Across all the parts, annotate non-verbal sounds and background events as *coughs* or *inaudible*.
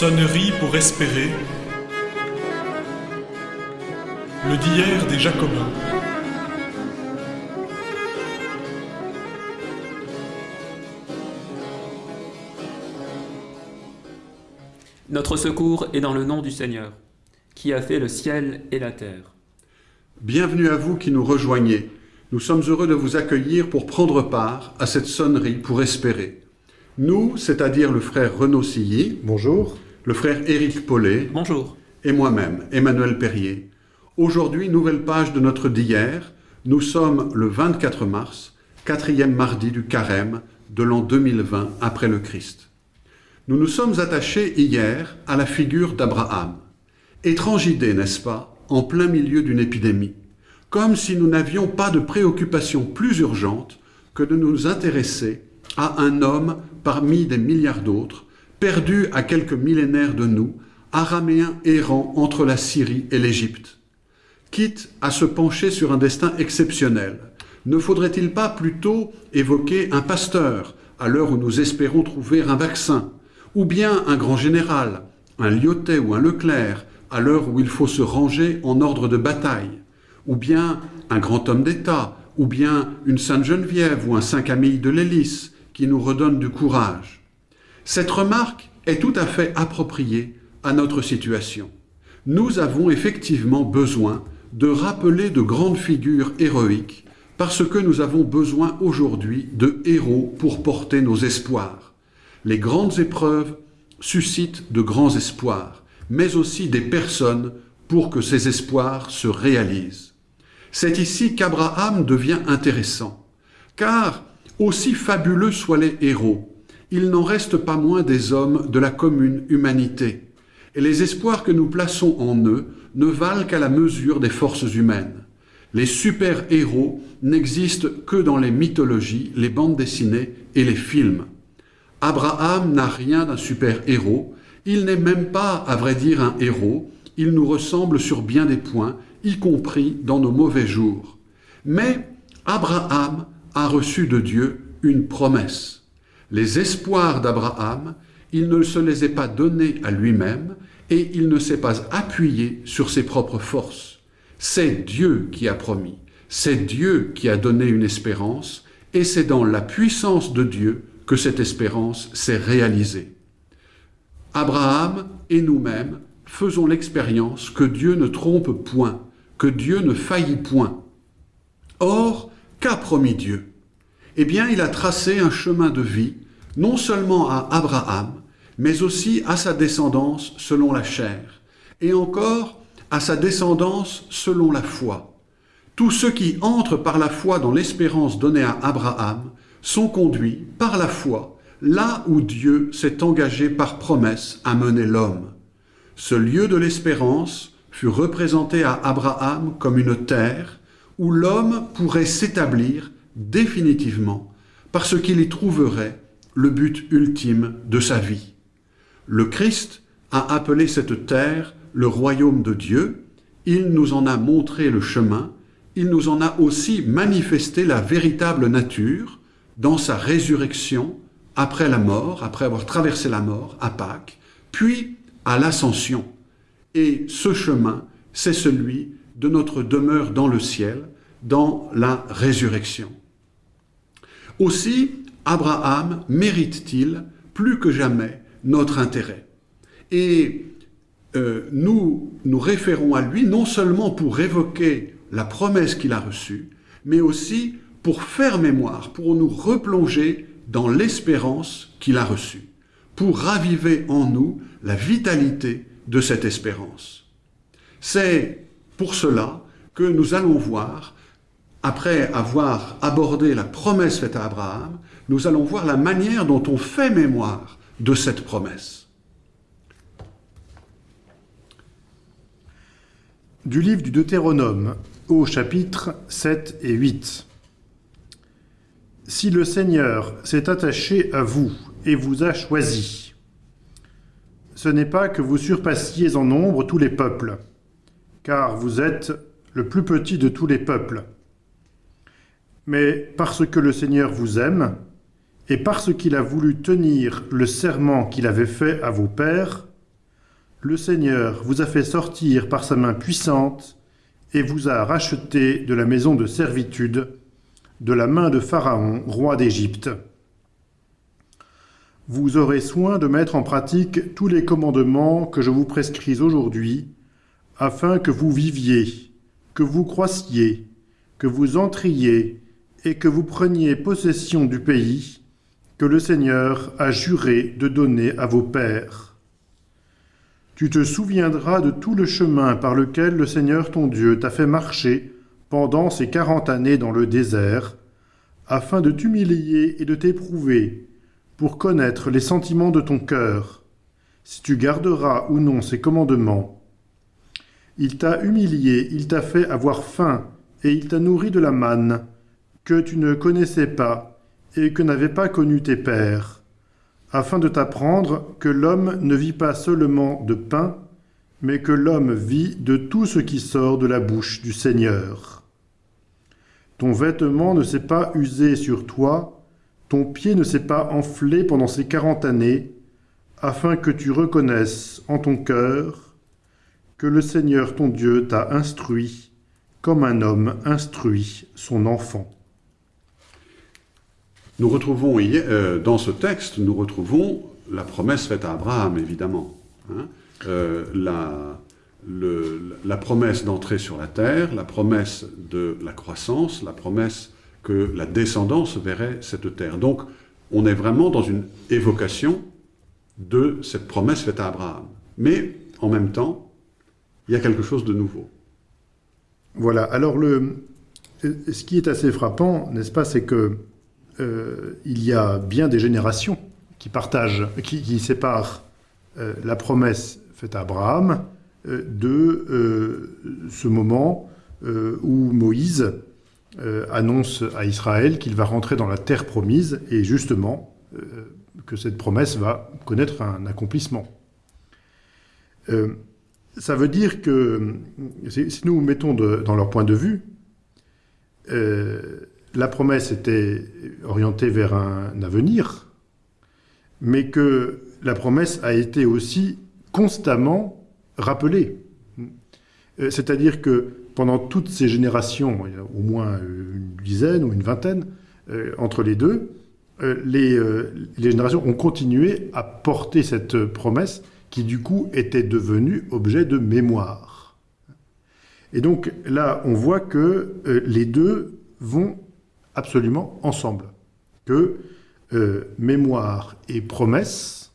Sonnerie pour espérer. Le d'hier des Jacobins. Notre secours est dans le nom du Seigneur, qui a fait le ciel et la terre. Bienvenue à vous qui nous rejoignez. Nous sommes heureux de vous accueillir pour prendre part à cette sonnerie pour espérer. Nous, c'est-à-dire le frère Renaud Silly, Bonjour. Le frère Éric Paulet Bonjour. et moi-même, Emmanuel Perrier. Aujourd'hui, nouvelle page de notre d'hier. Nous sommes le 24 mars, quatrième mardi du carême de l'an 2020 après le Christ. Nous nous sommes attachés hier à la figure d'Abraham. Étrange idée, n'est-ce pas, en plein milieu d'une épidémie, comme si nous n'avions pas de préoccupation plus urgente que de nous intéresser à un homme parmi des milliards d'autres, perdu à quelques millénaires de nous, araméen errant entre la Syrie et l'Égypte. Quitte à se pencher sur un destin exceptionnel, ne faudrait-il pas plutôt évoquer un pasteur à l'heure où nous espérons trouver un vaccin, ou bien un grand général, un Lyotet ou un Leclerc, à l'heure où il faut se ranger en ordre de bataille, ou bien un grand homme d'État, ou bien une Sainte Geneviève ou un Saint Camille de l'Hélice qui nous redonne du courage? Cette remarque est tout à fait appropriée à notre situation. Nous avons effectivement besoin de rappeler de grandes figures héroïques parce que nous avons besoin aujourd'hui de héros pour porter nos espoirs. Les grandes épreuves suscitent de grands espoirs, mais aussi des personnes pour que ces espoirs se réalisent. C'est ici qu'Abraham devient intéressant, car aussi fabuleux soient les héros, il n'en reste pas moins des hommes de la commune humanité, et les espoirs que nous plaçons en eux ne valent qu'à la mesure des forces humaines. Les super-héros n'existent que dans les mythologies, les bandes dessinées et les films. Abraham n'a rien d'un super-héros, il n'est même pas, à vrai dire, un héros, il nous ressemble sur bien des points, y compris dans nos mauvais jours. Mais Abraham a reçu de Dieu une promesse. Les espoirs d'Abraham, il ne se les est pas donnés à lui-même et il ne s'est pas appuyé sur ses propres forces. C'est Dieu qui a promis, c'est Dieu qui a donné une espérance et c'est dans la puissance de Dieu que cette espérance s'est réalisée. Abraham et nous-mêmes faisons l'expérience que Dieu ne trompe point, que Dieu ne faillit point. Or, qu'a promis Dieu? Eh bien, il a tracé un chemin de vie, non seulement à Abraham, mais aussi à sa descendance selon la chair, et encore à sa descendance selon la foi. Tous ceux qui entrent par la foi dans l'espérance donnée à Abraham sont conduits par la foi là où Dieu s'est engagé par promesse à mener l'homme. Ce lieu de l'espérance fut représenté à Abraham comme une terre où l'homme pourrait s'établir définitivement parce qu'il y trouverait le but ultime de sa vie. Le Christ a appelé cette terre le royaume de Dieu, il nous en a montré le chemin, il nous en a aussi manifesté la véritable nature dans sa résurrection après la mort, après avoir traversé la mort à Pâques, puis à l'ascension. Et ce chemin, c'est celui de notre demeure dans le ciel, dans la résurrection. Aussi, Abraham mérite-t-il plus que jamais notre intérêt. Et euh, nous nous référons à lui non seulement pour évoquer la promesse qu'il a reçue, mais aussi pour faire mémoire, pour nous replonger dans l'espérance qu'il a reçue, pour raviver en nous la vitalité de cette espérance. C'est pour cela que nous allons voir, après avoir abordé la promesse faite à Abraham, nous allons voir la manière dont on fait mémoire de cette promesse. Du livre du Deutéronome, au chapitre 7 et 8. Si le Seigneur s'est attaché à vous et vous a choisi, ce n'est pas que vous surpassiez en nombre tous les peuples, car vous êtes le plus petit de tous les peuples, mais parce que le Seigneur vous aime, et parce qu'il a voulu tenir le serment qu'il avait fait à vos pères, Le Seigneur vous a fait sortir par sa main puissante et vous a racheté de la maison de servitude, de la main de Pharaon, roi d'Égypte. Vous aurez soin de mettre en pratique tous les commandements que je vous prescris aujourd'hui, afin que vous viviez, que vous croissiez, que vous entriez et que vous preniez possession du pays que le Seigneur a juré de donner à vos pères. Tu te souviendras de tout le chemin par lequel le Seigneur ton Dieu t'a fait marcher pendant ces quarante années dans le désert, afin de t'humilier et de t'éprouver, pour connaître les sentiments de ton cœur, si tu garderas ou non ses commandements. Il t'a humilié, il t'a fait avoir faim, et il t'a nourri de la manne, que tu ne connaissais pas, et que n'avaient pas connu tes pères, afin de t'apprendre que l'homme ne vit pas seulement de pain, mais que l'homme vit de tout ce qui sort de la bouche du Seigneur. Ton vêtement ne s'est pas usé sur toi, ton pied ne s'est pas enflé pendant ces quarante années, afin que tu reconnaisses en ton cœur que le Seigneur ton Dieu t'a instruit comme un homme instruit son enfant. Nous retrouvons euh, dans ce texte, nous retrouvons la promesse faite à Abraham, évidemment. Hein. Euh, la, promesse d'entrer sur la terre, la promesse de la croissance, la promesse que la descendance verrait cette terre. Donc, on est vraiment dans une évocation de cette promesse faite à Abraham. Mais, en même temps, il y a quelque chose de nouveau. Voilà, alors ce qui est assez frappant, n'est-ce pas, c'est que euh, il y a bien des générations qui partagent, qui, séparent euh, la promesse faite à Abraham euh, de ce moment où Moïse annonce à Israël qu'il va rentrer dans la terre promise et justement que cette promesse va connaître un accomplissement. ça veut dire que si nous mettons dans leur point de vue, la promesse était orientée vers un avenir, mais que la promesse a été aussi constamment rappelée. Euh, c'est-à-dire que pendant toutes ces générations, au moins une dizaine ou une vingtaine euh, entre les deux, euh, les, les, générations ont continué à porter cette promesse qui du coup était devenue objet de mémoire. Et donc là, on voit que les deux vont absolument ensemble. Que euh, mémoire et promesse,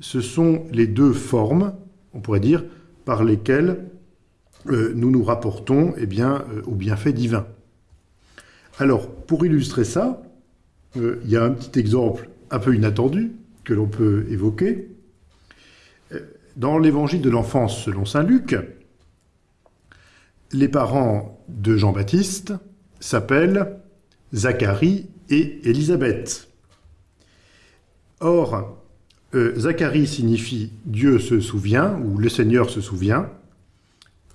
ce sont les deux formes, on pourrait dire, par lesquelles euh, nous nous rapportons eh bien, euh, au bienfait divin. Alors, pour illustrer ça, il y a un petit exemple un peu inattendu que l'on peut évoquer. Dans l'évangile de l'enfance selon saint Luc, les parents de Jean-Baptiste s'appellent Zacharie et Élisabeth. Or, euh, Zacharie signifie Dieu se souvient ou le Seigneur se souvient,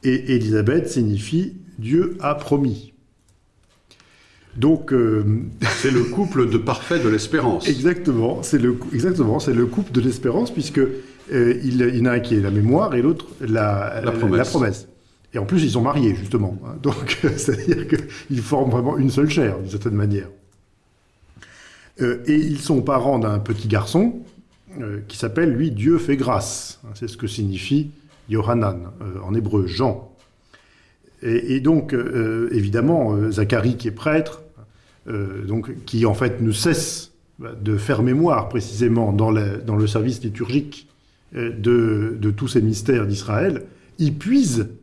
et Élisabeth signifie Dieu a promis. Donc, euh, c'est le couple de parfait de l'espérance. Exactement, c'est le exactement, c'est le couple de l'espérance puisque euh, il, il, y en a un qui est la mémoire et l'autre la, la, promesse. la, promesse. Et en plus, ils sont mariés, justement. *laughs* Donc, c'est-à-dire qu'ils forment vraiment une seule chair, d'une certaine manière. Euh, et ils sont parents d'un petit garçon euh, qui s'appelle, lui, Dieu fait grâce. C'est ce que signifie Yohanan, euh, en hébreu, Jean. Et, donc, évidemment, Zacharie, qui est prêtre, donc, qui en fait ne cesse de faire mémoire précisément dans, le service liturgique de, de tous ces mystères d'Israël, il puise euh,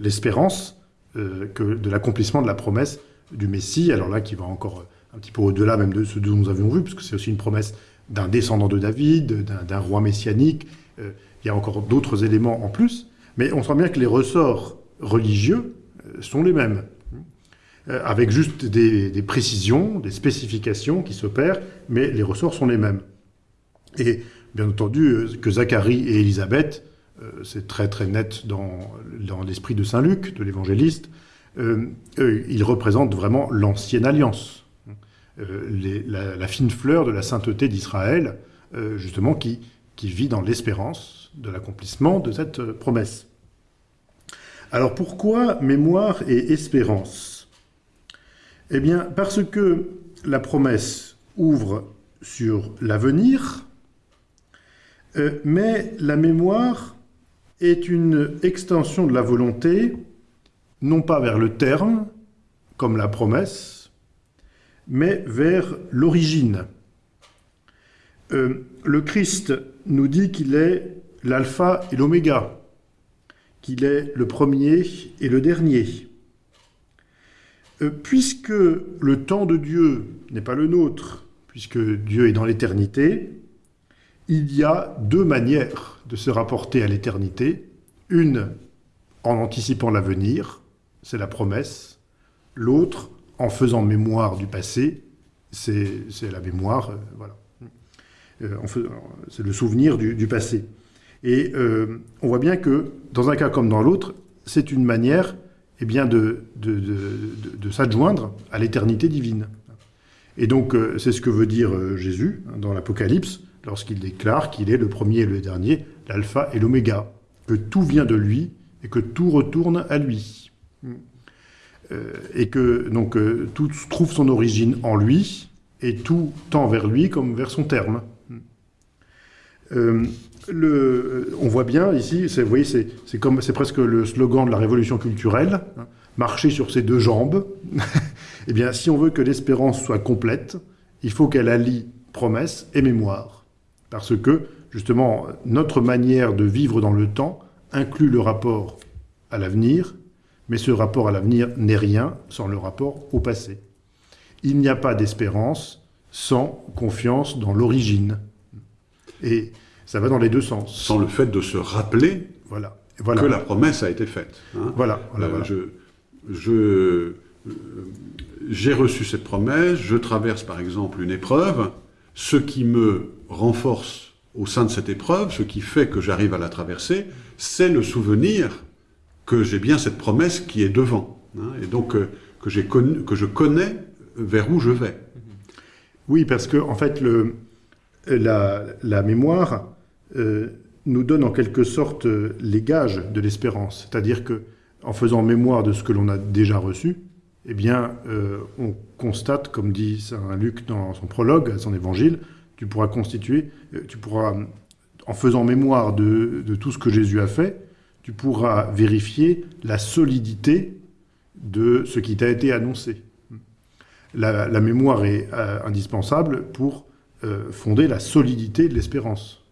l'espérance euh, de l'accomplissement de la promesse du Messie, alors là qui va encore un petit peu au-delà même de ce dont nous avions vu, puisque c'est aussi une promesse d'un descendant de David, d'un roi messianique, euh, il y a encore d'autres éléments en plus, mais on sent bien que les ressorts religieux sont les mêmes, avec juste des, des précisions, des spécifications qui s'opèrent, mais les ressorts sont les mêmes. Et bien entendu que Zacharie et Élisabeth euh, c'est très très net dans, l'esprit de Saint Luc, de l'évangéliste, euh, il représente vraiment l'ancienne alliance, euh, la, fine fleur de la sainteté d'Israël, justement, qui, qui vit dans l'espérance de l'accomplissement de cette euh, promesse. Alors pourquoi mémoire et espérance? Eh bien parce que la promesse ouvre sur l'avenir, euh, mais la mémoire est une extension de la volonté, non pas vers le terme, comme la promesse, mais vers l'origine. Euh, le Christ nous dit qu'il est l'alpha et l'oméga, qu'il est le premier et le dernier. Euh, puisque le temps de Dieu n'est pas le nôtre, puisque Dieu est dans l'éternité, il y a deux manières de se rapporter à l'éternité. Une en anticipant l'avenir, c'est la promesse. L'autre en faisant mémoire du passé, c'est la mémoire, euh, voilà. Euh, c'est le souvenir du, passé. Et euh, on voit bien que, dans un cas comme dans l'autre, c'est une manière eh bien, de, de, s'adjoindre à l'éternité divine. Et donc, c'est ce que veut dire Jésus hein, dans l'Apocalypse, lorsqu'il déclare qu'il est le premier et le dernier, l'alpha et l'oméga, que tout vient de lui et que tout retourne à lui. et que donc tout trouve son origine en lui et tout tend vers lui comme vers son terme. Euh, le, on voit bien ici, vous voyez, c'est c'est presque le slogan de la révolution culturelle, hein, marcher sur ses deux jambes. *laughs* eh bien, si on veut que l'espérance soit complète, il faut qu'elle allie promesse et mémoire, parce que justement notre manière de vivre dans le temps inclut le rapport à l'avenir, mais ce rapport à l'avenir n'est rien sans le rapport au passé. Il n'y a pas d'espérance sans confiance dans l'origine. Et ça va dans les deux sens. Sans le fait de se rappeler voilà. que la promesse a été faite. Hein. Voilà. Euh, je, je, euh, j'ai reçu cette promesse, je traverse par exemple une épreuve, ce qui me renforce au sein de cette épreuve, ce qui fait que j'arrive à la traverser, c'est le souvenir que j'ai bien cette promesse qui est devant, hein, et donc euh, que, que je connais vers où je vais. Oui, parce que en fait, la, mémoire euh, nous donne en quelque sorte euh, les gages de l'espérance. C'est-à-dire que en faisant mémoire de ce que l'on a déjà reçu, eh bien, on constate, comme dit Saint Luc dans son prologue son évangile, tu pourras constituer, tu pourras, en faisant mémoire de, tout ce que Jésus a fait, tu pourras vérifier la solidité de ce qui t'a été annoncé. La, mémoire est indispensable pour euh, fonder la solidité de l'espérance.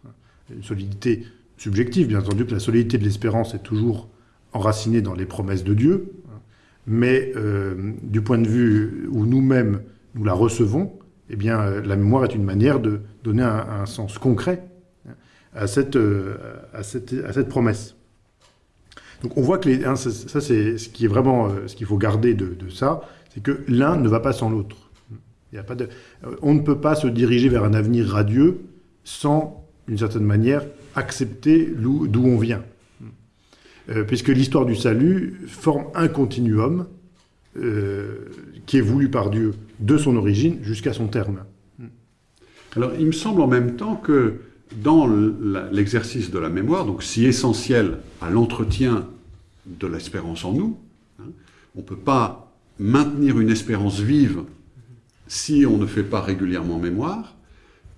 Une solidité subjective, bien entendu que la solidité de l'espérance est toujours enracinée dans les promesses de Dieu, mais euh, du point de vue où nous-mêmes nous la recevons, eh bien, euh, la mémoire est une manière de donner un, sens concret à cette, à cette, à cette promesse. Donc on voit que hein, ça, c'est ce qui est vraiment ce qu'il faut garder de, ça, c'est que l'un ne va pas sans l'autre. Il pas de... Euh, on ne peut pas se diriger vers un avenir radieux sans, d'une certaine manière, accepter d'où on vient. Euh, puisque l'histoire du salut forme un continuum euh, qui est voulu par Dieu de son origine jusqu'à son terme. Alors, il me semble en même temps que dans l'exercice de la mémoire, donc si essentiel à l'entretien de l'espérance en nous, hein, on ne peut pas maintenir une espérance vive si on ne fait pas régulièrement mémoire,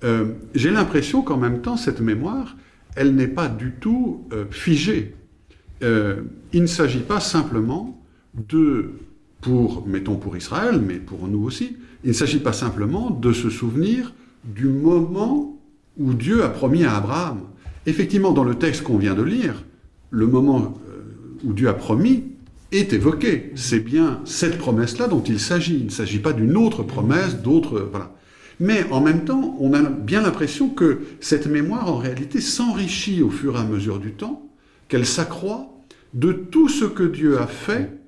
euh, j'ai l'impression qu'en même temps, cette mémoire, elle n'est pas du tout euh, figée. Euh, il ne s'agit pas simplement de, pour, mettons pour Israël, mais pour nous aussi, il ne s'agit pas simplement de se souvenir du moment où Dieu a promis à Abraham. Effectivement, dans le texte qu'on vient de lire, le moment où Dieu a promis, est évoqué. C'est bien cette promesse-là dont il s'agit. Il ne s'agit pas d'une autre promesse, d'autres... Voilà. Mais en même temps, on a bien l'impression que cette mémoire, en réalité, s'enrichit au fur et à mesure du temps, qu'elle s'accroît de tout ce que Dieu a fait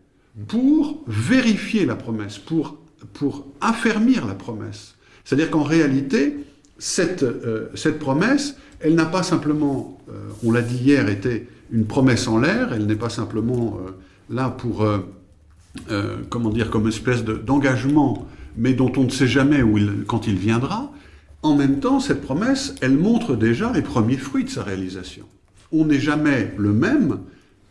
pour vérifier la promesse, pour, pour affermir la promesse. C'est-à-dire qu'en réalité, cette, euh, cette promesse, elle n'a pas simplement, euh, on l'a dit hier, été une promesse en l'air, elle n'est pas simplement... Euh, là pour, euh, euh, comment dire, comme espèce d'engagement, mais dont on ne sait jamais où il, quand il viendra, en même temps, cette promesse, elle montre déjà les premiers fruits de sa réalisation. On n'est jamais le même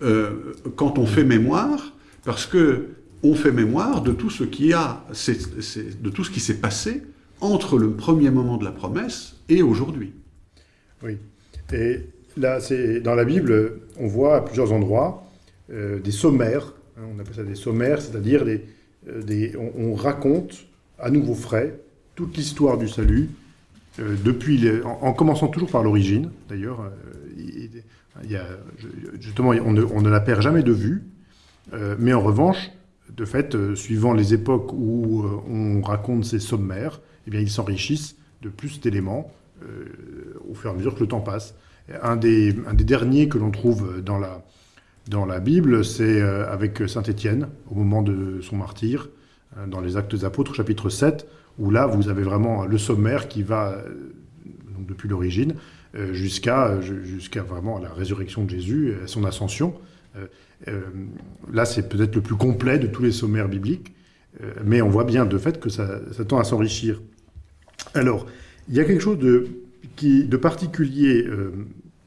euh, quand on fait mémoire, parce que on fait mémoire de tout ce qui a, de tout ce qui s'est passé entre le premier moment de la promesse et aujourd'hui. Oui. Et là, c'est dans la Bible, on voit à plusieurs endroits euh, des sommaires. Hein, on appelle ça des sommaires, c'est-à-dire des, euh, on, raconte à nouveau frais toute l'histoire du salut, euh, depuis en, commençant toujours par l'origine, d'ailleurs. justement, on ne, la perd jamais de vue, mais en revanche, de fait, suivant les époques où on raconte ces sommaires, eh bien, ils s'enrichissent de plus d'éléments au fur et à mesure que le temps passe. Un des, derniers que l'on trouve dans la, Bible, c'est euh, avec Saint Étienne, au moment de son martyr, euh, dans les Actes des Apôtres, chapitre 7, où là, vous avez vraiment le sommaire qui va, euh, depuis l'origine, jusqu'à jusqu'à vraiment la résurrection de Jésus, à son ascension. Là, c'est peut-être le plus complet de tous les sommaires bibliques, mais on voit bien de fait que ça, tend à s'enrichir. Alors, il y a quelque chose de, qui, de particulier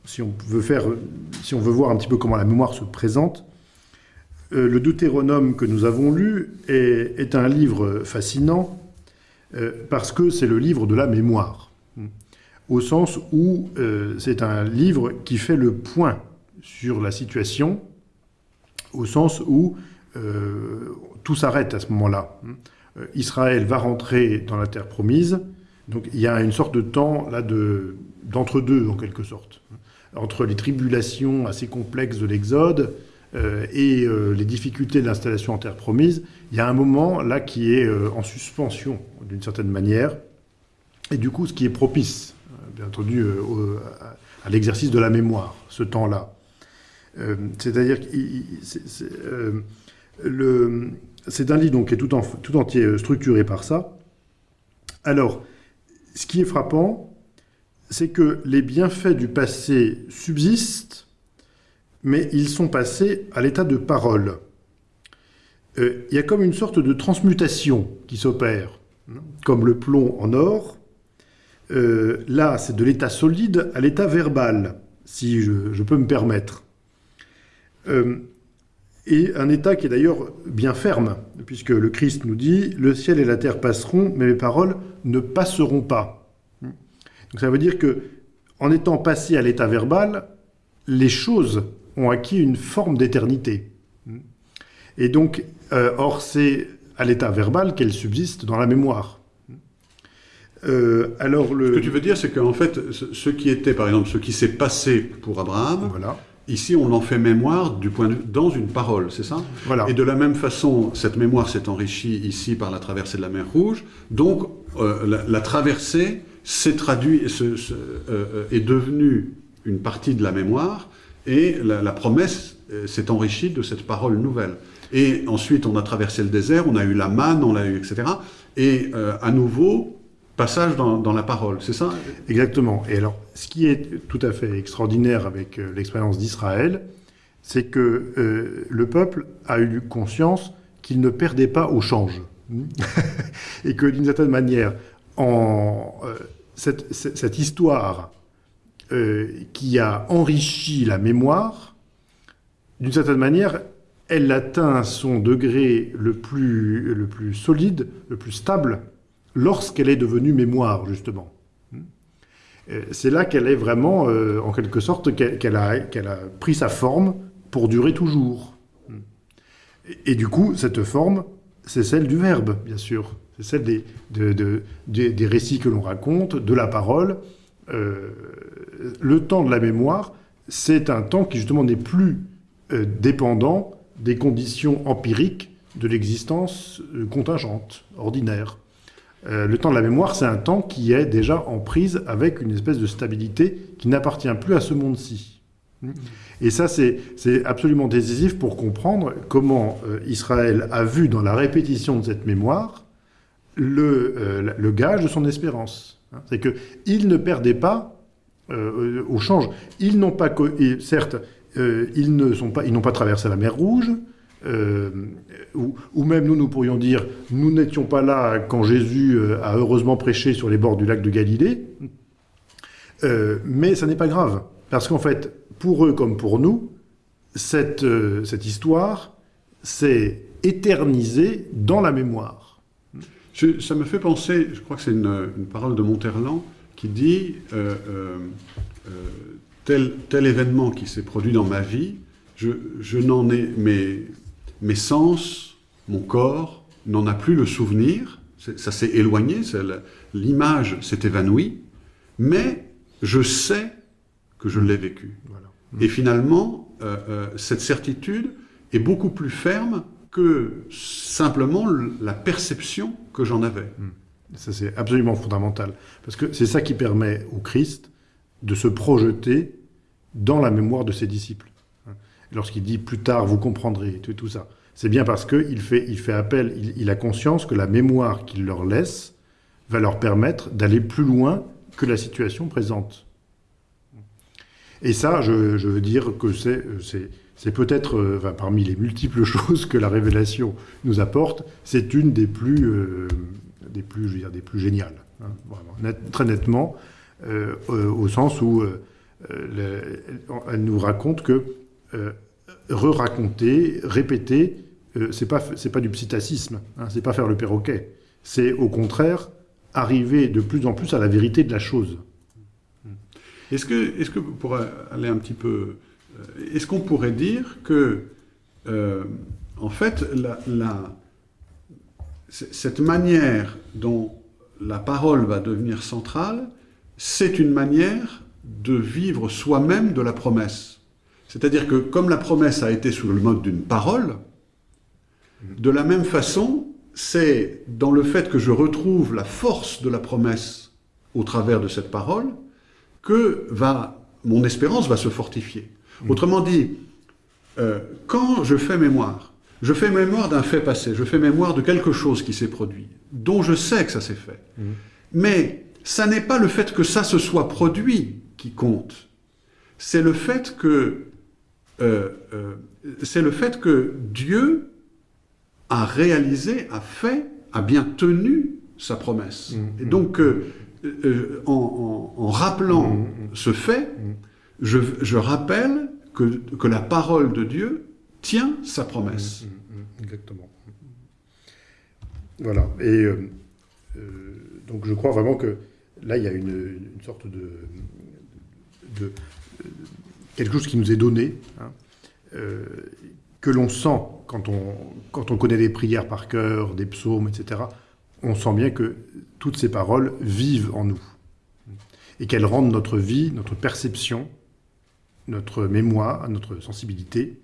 si on veut faire, si on veut voir un petit peu comment la mémoire se présente, euh, le Deutéronome que nous avons lu est, un livre fascinant euh, parce que c'est le livre de la mémoire, au sens où euh, c'est un livre qui fait le point sur la situation, au sens où tout s'arrête à ce moment-là. Israël va rentrer dans la terre promise, donc il y a une sorte de temps là d'entre-deux en quelque sorte entre les tribulations assez complexes de l'Exode euh, et euh, les difficultés de l'installation en terre promise, il y a un moment là qui est euh, en suspension d'une certaine manière, et du coup ce qui est propice, bien entendu, à l'exercice de la mémoire, ce temps-là. C'est-à-dire que c'est un livre donc, qui est tout, en, tout entier structuré par ça. Alors, ce qui est frappant, c'est que les bienfaits du passé subsistent, mais ils sont passés à l'état de parole. Euh, il y a comme une sorte de transmutation qui s'opère, hein, comme le plomb en or. Euh, là, c'est de l'état solide à l'état verbal, si je, peux me permettre. Euh, et un état qui est d'ailleurs bien ferme, puisque le Christ nous dit « Le ciel et la terre passeront, mais mes paroles ne passeront pas ». Donc ça veut dire que, en étant passé à l'état verbal, les choses ont acquis une forme d'éternité. Et donc, euh, or, c'est à l'état verbal qu'elles subsistent dans la mémoire. Euh, alors le... Ce que tu veux dire, c'est qu'en fait, ce qui était, par exemple, ce qui s'est passé pour Abraham, voilà. Ici, on en fait mémoire du point de, dans une parole, c'est ça? Voilà. Et de la même façon, cette mémoire s'est enrichie ici par la traversée de la mer Rouge. Donc, euh, la, la, traversée s'est traduit, euh, euh, est devenu une partie de la mémoire, et la, promesse euh, s'est enrichie de cette parole nouvelle. Et ensuite, on a traversé le désert, on a eu la manne, on l'a eu, etc. Et à nouveau, passage dans, la parole, c'est ça? Exactement. Et alors, ce qui est tout à fait extraordinaire avec l'expérience d'Israël, c'est que le peuple a eu conscience qu'il ne perdait pas au change. *laughs* et que d'une certaine manière, en, cette, histoire euh, qui a enrichi la mémoire, d'une certaine manière, elle atteint son degré le plus, le plus solide, le plus stable, lorsqu'elle est devenue mémoire, justement. Euh, c'est là qu'elle est vraiment, euh, en quelque sorte, qu'elle a, pris sa forme pour durer toujours. Et, et du coup, cette forme, c'est celle du verbe, bien sûr. C'est celle des, récits que l'on raconte, de la parole. Euh, le temps de la mémoire, c'est un temps qui justement n'est plus dépendant des conditions empiriques de l'existence contingente, ordinaire. Le temps de la mémoire, c'est un temps qui est déjà en prise avec une espèce de stabilité qui n'appartient plus à ce monde-ci. Et ça, c'est absolument décisif pour comprendre comment Israël a vu dans la répétition de cette mémoire le, euh, le gage de son espérance. Hein. C'est qu'ils ne perdaient pas euh, au change. Ils n'ont pas, certes, euh, ils ne sont pas, ils n'ont pas traversé la mer Rouge, euh, ou, même nous, nous pourrions dire, nous n'étions pas là quand Jésus euh, a heureusement prêché sur les bords du lac de Galilée, Euh, mais ça n'est pas grave, parce qu'en fait, pour eux comme pour nous, cette, cette histoire s'est éternisée dans la mémoire. Ça me fait penser, je crois que c'est une, parole de Monterland qui dit tel, tel événement qui s'est produit dans ma vie, je, je n'en ai mes, mes sens, mon corps n'en a plus le souvenir, ça s'est éloigné, l'image s'est évanouie, mais je sais que je l'ai vécu. Voilà. Et finalement, euh, euh, cette certitude est beaucoup plus ferme que simplement le- la perception que j'en avais. Ça, c'est absolument fondamental. Parce que c'est ça qui permet au Christ de se projeter dans la mémoire de ses disciples. Lorsqu'il dit plus tard, vous comprendrez, tout, ça. C'est bien parce qu'il fait, il fait appel, il, a conscience que la mémoire qu'il leur laisse va leur permettre d'aller plus loin que la situation présente. Et ça, je, veux dire que c'est, peut-être, euh, parmi les multiples *laughs* choses que la révélation nous apporte, c'est une des plus, géniales. très nettement, euh, euh, au sens où le- elle nous raconte que euh, re-raconter, répéter, euh, c'est pas, pas du psittacisme, hein, c'est pas faire le perroquet. C'est au contraire arriver de plus en plus à la vérité de la chose. Est-ce que, est-ce que pour aller un petit peu, euh, est-ce qu'on pourrait dire que, euh, en fait, cette manière dont la parole va devenir centrale, c'est une manière de vivre soi-même de la promesse? C'est-à-dire que comme la promesse a été sous le mode d'une parole, de la même façon, c'est dans le fait que je retrouve la force de la promesse au travers de cette parole que va, mon espérance va se fortifier. Autrement dit, euh, quand je fais mémoire, je fais mémoire d'un fait passé, je fais mémoire de quelque chose qui s'est produit, dont je sais que ça s'est fait. Mais ça n'est pas le fait que ça se soit produit qui compte. C'est le fait que euh, euh, c'est le fait que Dieu a réalisé, a fait, a bien tenu sa promesse. Mhm. Et donc, euh, euh, en, en- en rappelant ce fait, je, je rappelle que, que la parole de Dieu tient sa promesse. Mm, Exactement. Voilà. Et donc je crois vraiment que là, il y a une, une sorte de, de- de- quelque chose qui nous est donné, hein, euh, que l'on sent quand on, quand on connaît les prières par cœur, des psaumes, etc. On sent bien que toutes ces paroles vivent en nous et qu'elles rendent notre vie, notre perception, notre mémoire, notre sensibilité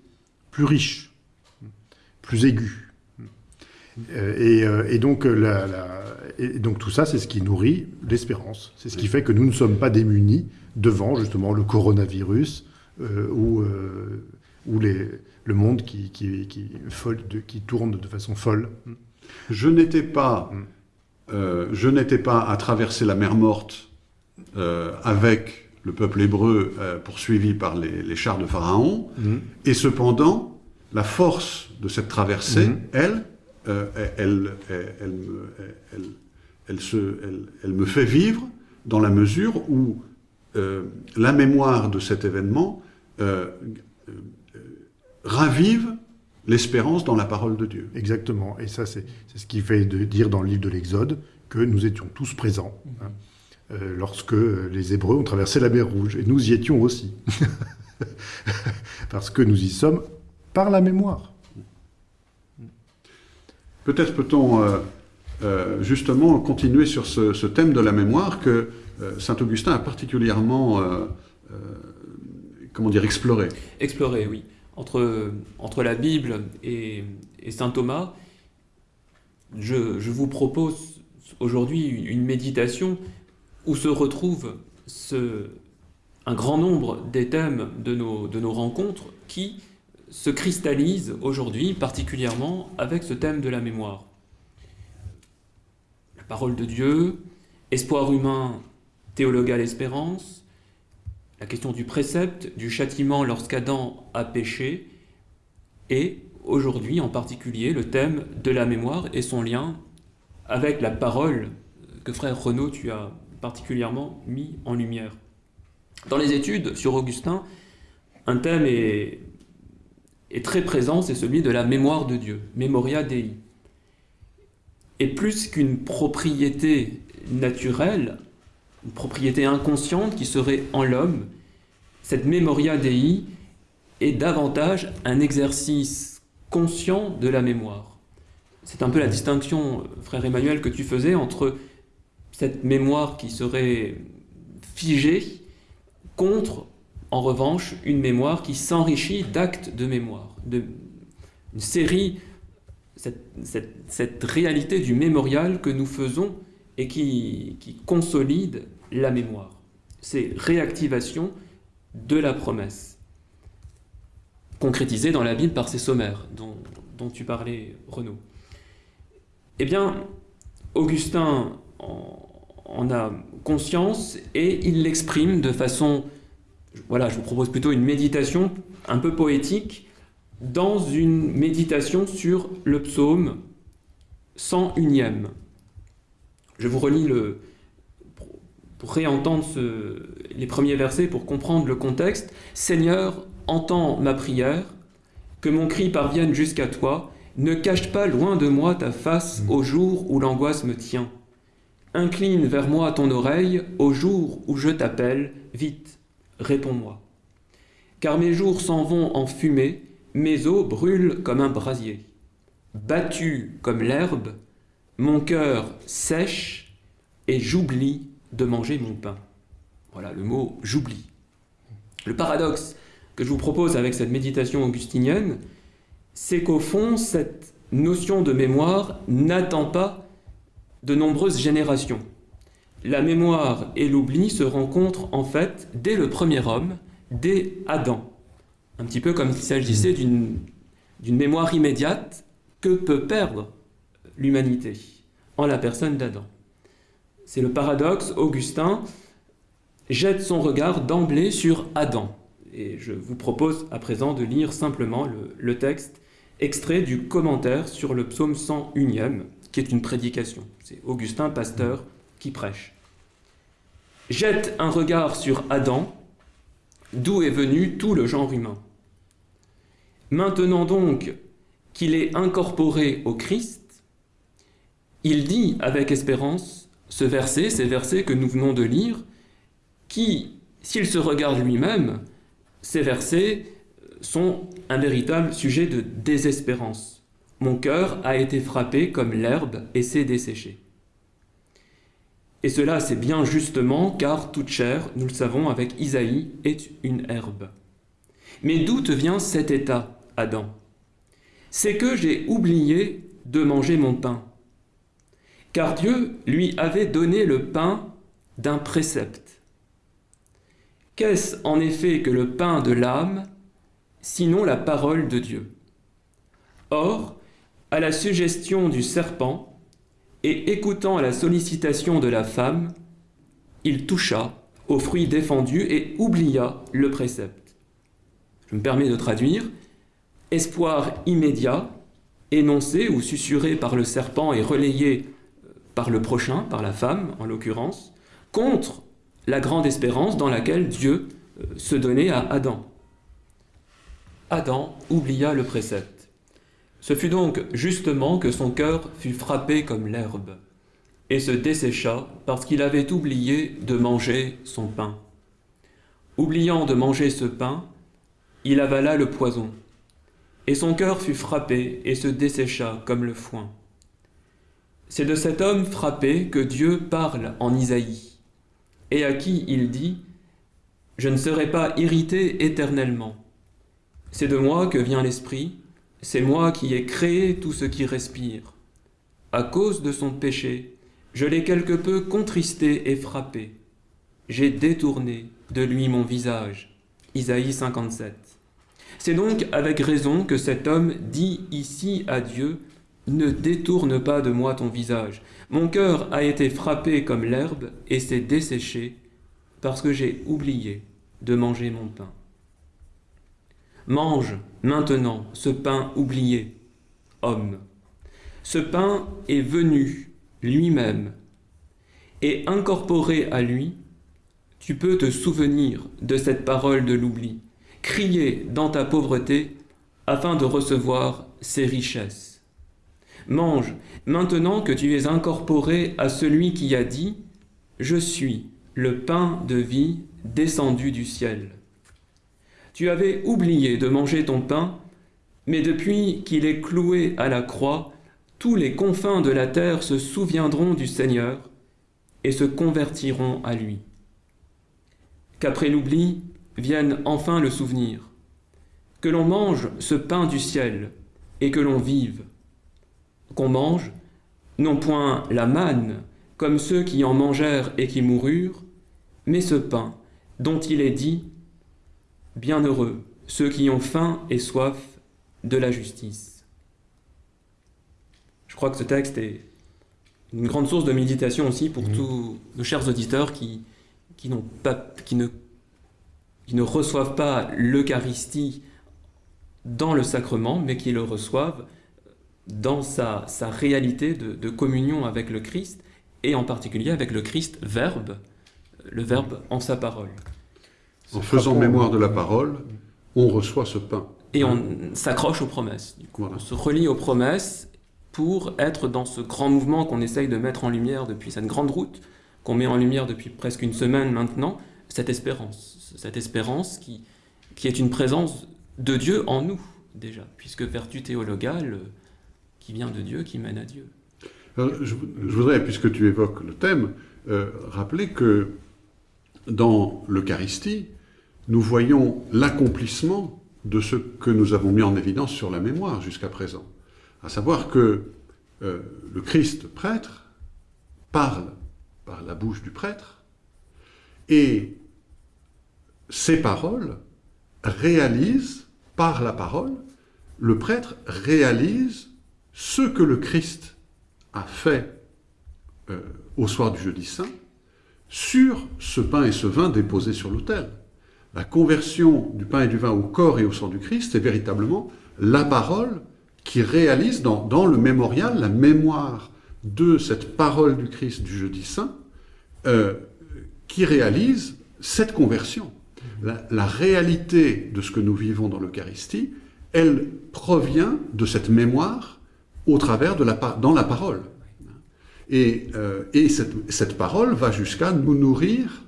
plus riche plus aigu. Euh, et, euh, et donc, la- la- et donc tout ça, c'est ce qui nourrit l'espérance. C'est ce qui fait que nous ne sommes pas démunis devant justement le coronavirus ou, euh, ou les, le monde qui, qui, qui, tourne de façon folle. Je n'étais pas, euh, je pas à traverser la mer morte euh, avec le peuple hébreu euh, poursuivi par les, les chars de Pharaon, et cependant, la force de cette traversée, Mhm. elle, euh, elle, elle, elle me, elle, se, elle, elle me fait vivre dans la mesure où euh, la mémoire de cet événement euh, euh, ravive l'espérance dans la parole de Dieu. Exactement. Et ça, c'est ce qui fait de dire dans le livre de l'Exode que nous étions tous présents hein, euh, lorsque les Hébreux ont traversé la mer Rouge. Et nous y étions aussi. *laughs* Parce que nous y sommes par la mémoire. Peut-être peut-on euh, euh, justement continuer sur ce, ce thème de la mémoire que saint Augustin a particulièrement, comment dire, exploré. Explorer, oui. Entre, la Bible et, Saint Thomas, je, vous propose aujourd'hui une, méditation où se retrouve ce, un grand nombre des thèmes de nos, rencontres qui se cristallisent aujourd'hui, particulièrement avec ce thème de la mémoire. La parole de Dieu, espoir humain, théologal espérance, la question du précepte, du châtiment lorsqu'Adam a péché, et aujourd'hui en particulier le thème de la mémoire et son lien avec la parole que frère Renaud tu as particulièrement mis en lumière. Dans les études sur Augustin, un thème est, est très présent, c'est celui de la mémoire de Dieu, Memoria Dei. Et plus qu'une propriété naturelle, une propriété inconsciente qui serait en l'homme, cette Memoria Dei est davantage un exercice conscient de la mémoire. C'est un peu la distinction, frère Emmanuel, que tu faisais entre cette mémoire qui serait figée contre, en revanche, une mémoire qui s'enrichit d'actes de mémoire, de, une série, cette, cette, cette, réalité du mémorial que nous faisons et qui, qui consolide la mémoire. C'est réactivation de la promesse, concrétisée dans la Bible par ces sommaires dont, tu parlais, Renaud. Eh bien, Augustin en, en a conscience et il l'exprime de façon, voilà, je vous propose plutôt une méditation un peu poétique, dans une méditation sur le psaume 101e. Je vous relis le, pour réentendre ce, les premiers versets, pour comprendre le contexte. Seigneur, entends ma prière, que mon cri parvienne jusqu'à toi, ne cache pas loin de moi ta face au jour où l'angoisse me tient. Incline vers moi ton oreille au jour où je t'appelle, vite, réponds-moi. Car mes jours s'en vont en fumée, mes os brûlent comme un brasier. Battu comme l'herbe, mon cœur sèche et j'oublie de manger mon pain. Voilà le mot j'oublie. Le paradoxe que je vous propose avec cette méditation augustinienne, c'est qu'au fond, cette notion de mémoire n'attend pas de nombreuses générations. La mémoire et l'oubli se rencontrent en fait dès le premier homme, dès Adam. Un petit peu comme s'il s'agissait d'une mémoire immédiate que peut perdre l'humanité en la personne d'Adam. C'est le paradoxe, Augustin jette son regard d'emblée sur Adam. Et je vous propose à présent de lire simplement le, texte extrait du commentaire sur le psaume 101e, qui est une prédication. C'est Augustin Pasteur qui prêche. Jette un regard sur Adam, d'où est venu tout le genre humain. Maintenant donc qu'il est incorporé au Christ, il dit avec espérance ce verset, ces versets que nous venons de lire, qui, s'il se regarde lui-même, ces versets sont un véritable sujet de désespérance. Mon cœur a été frappé comme l'herbe et s'est desséché. Et cela, c'est bien justement car toute chair, nous le savons avec Isaïe, est une herbe. Mais d'où te vient cet état, Adam? C'est que j'ai oublié de manger mon pain. Car Dieu lui avait donné le pain d'un précepte. Qu'est-ce en effet que le pain de l'âme, sinon la parole de Dieu? Or, à la suggestion du serpent et écoutant la sollicitation de la femme, il toucha au fruit défendu et oublia le précepte. Je me permets de traduire. Espoir immédiat, énoncé ou susurré par le serpent et relayé par le prochain, par la femme en l'occurrence, contre la grande espérance dans laquelle Dieu euh, se donnait à Adam. Adam oublia le précepte. Ce fut donc justement que son cœur fut frappé comme l'herbe, et se dessécha parce qu'il avait oublié de manger son pain. Oubliant de manger ce pain, il avala le poison, et son cœur fut frappé et se dessécha comme le foin. C'est de cet homme frappé que Dieu parle en Isaïe, et à qui il dit « Je ne serai pas irrité éternellement. C'est de moi que vient l'Esprit, c'est moi qui ai créé tout ce qui respire. À cause de son péché, je l'ai quelque peu contristé et frappé. J'ai détourné de lui mon visage. Isaïe 57. C'est donc avec raison que cet homme dit ici à Dieu, Ne détourne pas de moi ton visage. Mon cœur a été frappé comme l'herbe et s'est desséché parce que j'ai oublié de manger mon pain. mange maintenant ce pain oublié, homme. Ce pain est venu lui-même, et incorporé à lui, tu peux te souvenir de cette parole de l'oubli, crier dans ta pauvreté afin de recevoir ses richesses. Mange maintenant que tu es incorporé à celui qui a dit Je suis le pain de vie descendu du ciel. Tu avais oublié de manger ton pain, mais depuis qu'il est cloué à la croix, tous les confins de la terre se souviendront du Seigneur et se convertiront à lui. Qu'après l'oubli vienne enfin le souvenir, que l'on mange ce pain du ciel et que l'on vive, qu'on mange non point la manne, comme ceux qui en mangèrent et qui moururent, mais ce pain dont il est dit Bienheureux ceux qui ont faim et soif de la justice. Je crois que ce texte est une grande source de méditation aussi pour Mhm. tous nos chers auditeurs qui, qui, n'ont pas, qui, ne, qui ne reçoivent pas l'Eucharistie dans le sacrement, mais qui le reçoivent dans sa, sa réalité de, de communion avec le Christ, et en particulier avec le Christ Verbe, le Verbe en sa parole. En faisant mémoire de la parole, on reçoit ce pain. Et on s'accroche aux promesses. Du coup. Voilà. On se relie aux promesses pour être dans ce grand mouvement qu'on essaye de mettre en lumière depuis cette grande route, qu'on met en lumière depuis presque une semaine maintenant, cette espérance. Cette espérance qui, qui est une présence de Dieu en nous, déjà, puisque vertu théologale qui vient de Dieu, qui mène à Dieu. Je, voudrais, puisque tu évoques le thème, euh, rappeler que dans l'Eucharistie, nous voyons l'accomplissement de ce que nous avons mis en évidence sur la mémoire jusqu'à présent. À savoir que euh, le Christ prêtre parle par la bouche du prêtre et ces paroles réalisent, par la parole, le prêtre réalise ce que le Christ a fait euh, au soir du jeudi saint sur ce pain et ce vin déposés sur l'autel. La conversion du pain et du vin au corps et au sang du Christ est véritablement la parole qui réalise dans, dans le mémorial la mémoire de cette parole du Christ du jeudi saint, euh, qui réalise cette conversion. La, la réalité de ce que nous vivons dans l'Eucharistie, elle provient de cette mémoire au travers de la, dans la parole. Et, euh, et cette, cette parole va jusqu'à nous nourrir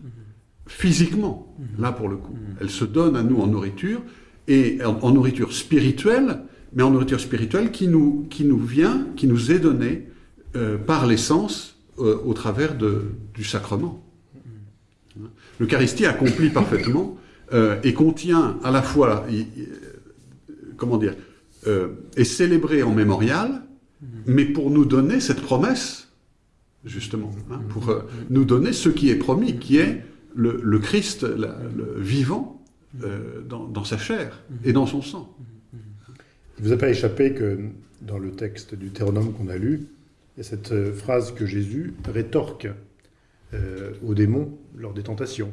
physiquement, là pour le coup. Elle se donne à nous en nourriture, et en, nourriture spirituelle, mais en nourriture spirituelle qui nous, qui nous vient, qui nous est donnée euh, par l'essence euh, au travers de, du sacrement. L'Eucharistie accomplit parfaitement euh, et contient à la fois, il- comment dire, euh, est célébrée en mémorial, mais pour nous donner cette promesse, justement, hein, pour euh, nous donner ce qui est promis, qui est le, le Christ la- le vivant euh, dans, dans sa chair et dans son sang. Il ne vous a pas échappé que dans le texte du Théronome qu'on a lu, il y a cette euh, phrase que Jésus rétorque euh, au démon lors des tentations,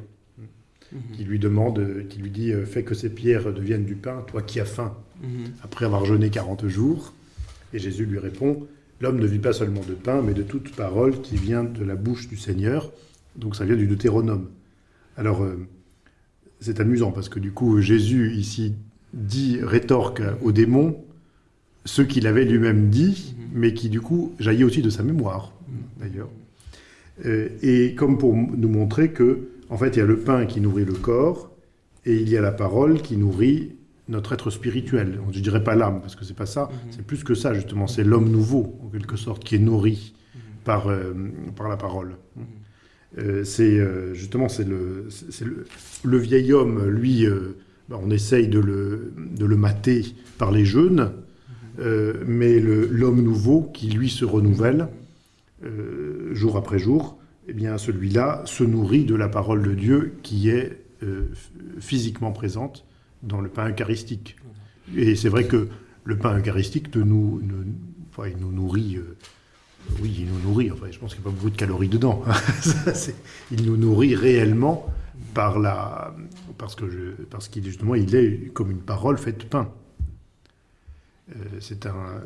qui lui demande, qui lui dit Fais que ces pierres deviennent du pain, toi qui as faim, Mhm. après avoir jeûné 40 jours. Et Jésus lui répond L'homme ne vit pas seulement de pain, mais de toute parole qui vient de la bouche du Seigneur. Donc ça vient du Deutéronome. Alors, euh, c'est amusant parce que du coup, Jésus ici dit, rétorque au démon ce qu'il avait lui-même dit, mais qui du coup jaillit aussi de sa mémoire, d'ailleurs. Euh, et comme pour nous montrer que, en fait, il y a le pain qui nourrit le corps, et il y a la parole qui nourrit notre être spirituel. Je ne dirais pas l'âme, parce que c'est pas ça. C'est plus que ça, justement. C'est l'homme nouveau, en quelque sorte, qui est nourri par, euh, par la parole. Euh, c'est euh, justement c'est le, le, le vieil homme, lui, bah, on essaye de le, de le mater par les jeûnes, euh, mais l'homme nouveau qui lui se renouvelle jour après jour, eh bien celui-là se nourrit de la parole de Dieu qui est physiquement présente dans le pain eucharistique. Et c'est vrai que le pain eucharistique nous, nous- enfin, il nous nourrit. euh, oui, il nous nourrit. Enfin, je pense qu'il n'y a pas beaucoup de calories dedans. *laughs* Ça, c'est- il nous nourrit réellement par la, parce que je, parce qu'il justement il est comme une parole faite pain. Euh, c'est un.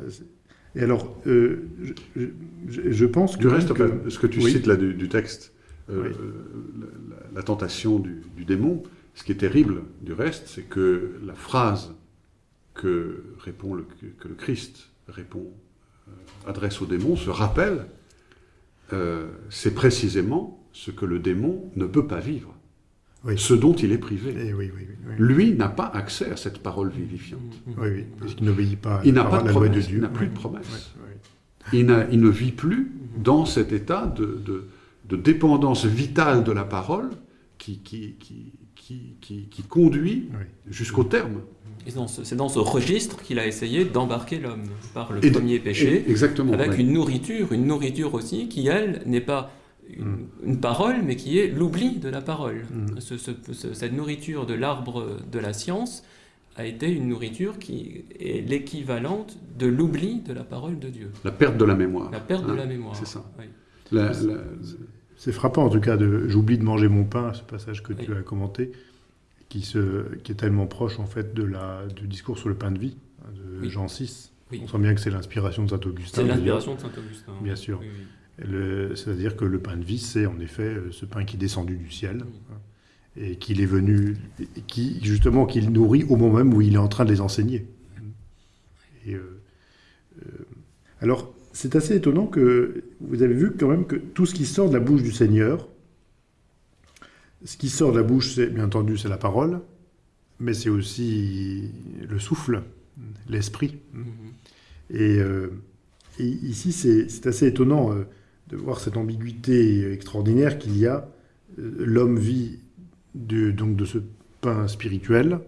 Et alors, euh, je, je- je pense Du reste, enfin, ce que tu oui. cites là du, du texte, Oui. la, la- la tentation du, du démon, ce qui est terrible du reste, c'est que la phrase que, répond le, que le Christ répond, euh, adresse au démon, se rappelle, euh, c'est précisément ce que le démon ne peut pas vivre, Oui. ce dont il est privé. Eh oui, oui. Lui n'a pas accès à cette parole vivifiante. Oui, oui, parce qu'il n'obéit pas à Il la n'a pas parole- de à la loi de promesse, Dieu. il n'a plus de promesse. Il, ne vit plus dans cet état de, de- de dépendance vitale de la parole qui, qui, qui, qui, qui- qui conduit Oui. jusqu'au terme. C'est dans ce registre qu'il a essayé d'embarquer l'homme par le Et premier péché, exactement. avec ouais. une nourriture, une nourriture aussi qui, elle, n'est pas une, une parole, mais qui est l'oubli de la parole. Mm. Ce- ce- ce- cette nourriture de l'arbre de la science a été une nourriture qui est l'équivalente de l'oubli de la parole de Dieu, La perte de la mémoire. la perte de Hein, la mémoire. c'est ça. Oui. La- la- C'est frappant en tout cas de j'oublie de manger mon pain, ce passage que tu as commenté, qui, se, qui est tellement proche en fait de la, du discours sur le pain de vie hein, de Oui. Jean 6. Oui. On sent bien que c'est l'inspiration de saint Augustin. C'est l'inspiration de saint Augustin. Bien sûr. C'est-à-dire que le pain de vie, c'est en effet euh, ce pain qui est descendu du ciel hein, et qu'il est venu, et qui justement qu'il nourrit au moment même où il est en train de les enseigner. Et, euh, euh, alors, c'est assez étonnant que vous avez vu quand même que tout ce qui sort de la bouche du Seigneur, ce qui sort de la bouche, c'est bien entendu, c'est la parole, mais c'est aussi le souffle, l'esprit. Mhm. Et, euh, et ici, c'est assez étonnant euh, de voir cette ambiguïté extraordinaire qu'il y a. Euh, L'homme vit de, donc de ce pain spirituel,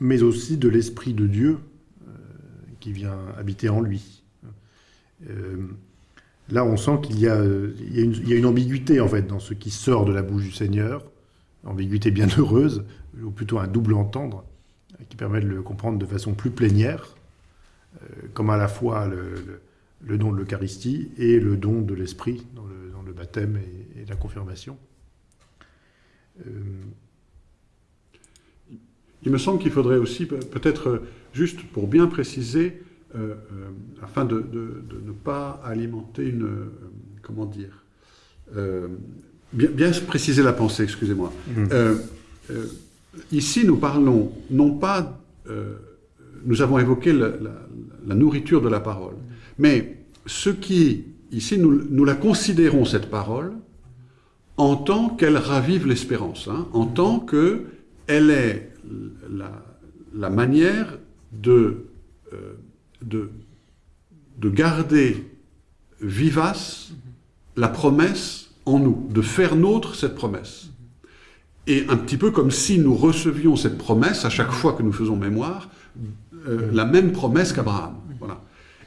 mais aussi de l'Esprit de Dieu euh, qui vient habiter en lui. Là, on sent qu'il y, a, une- ambiguïté en fait dans ce qui sort de la bouche du Seigneur, ambiguïté bien heureuse, ou plutôt un double entendre, qui permet de le comprendre de façon plus plénière euh, comme à la fois le, don de l'Eucharistie et le don de l'Esprit dans le, baptême et, la confirmation. Euh, Il me semble qu'il faudrait aussi, pe- peut-être euh, juste pour bien préciser, euh, euh, afin de, de- de ne pas alimenter une. euh, comment dire bien, bien préciser la pensée, excusez-moi. Euh, ici, nous parlons non pas. nous avons évoqué la, la- la nourriture de la parole, mais ce qui, ici, nous, nous la considérons, cette parole, en tant qu'elle ravive l'espérance, hein, en tant que elle est la, la manière de, euh, de, de garder vivace la promesse en nous, de faire nôtre cette promesse. Et un petit peu comme si nous recevions cette promesse à chaque fois que nous faisons mémoire, euh, la même promesse qu'Abraham. Voilà.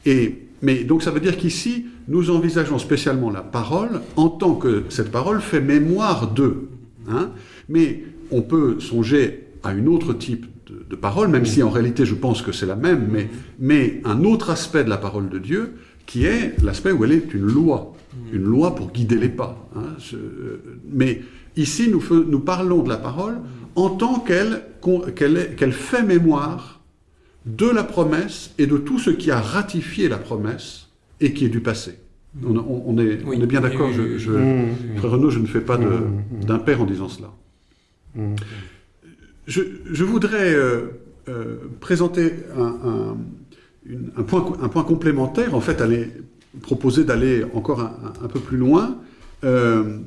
Et, mais donc ça veut dire qu'ici, nous envisageons spécialement la parole en tant que cette parole fait mémoire d'eux. Hein mais on peut songer à une autre type de, de parole, même si en réalité je pense que c'est la même, mais, mais un autre aspect de la parole de Dieu, qui est l'aspect où elle est une loi, une loi pour guider les pas. hein. Euh, mais ici, nous, nous parlons de la parole en tant qu'elle qu'elle fait mémoire de la promesse et de tout ce qui a ratifié la promesse et qui est du passé. On, on- on est, Oui. on est bien d'accord, oui, je- oui, je-. Frère Renaud, je ne fais pas Mmh. d'impair en disant cela. Je, voudrais euh, euh, présenter un, point, complémentaire, en fait, aller, proposer d'aller encore un, peu plus loin euh,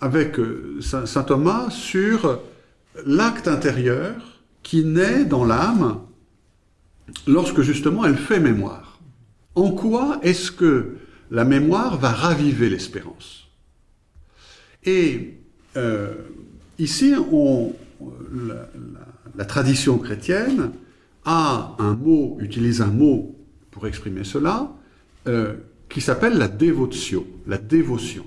avec Saint, Thomas sur l'acte intérieur qui naît dans l'âme lorsque justement elle fait mémoire. En quoi est-ce que la mémoire va raviver l'espérance? Et ici, on, la, la- la tradition chrétienne a un mot, utilise un mot pour exprimer cela, euh, qui s'appelle la dévotion, la dévotion.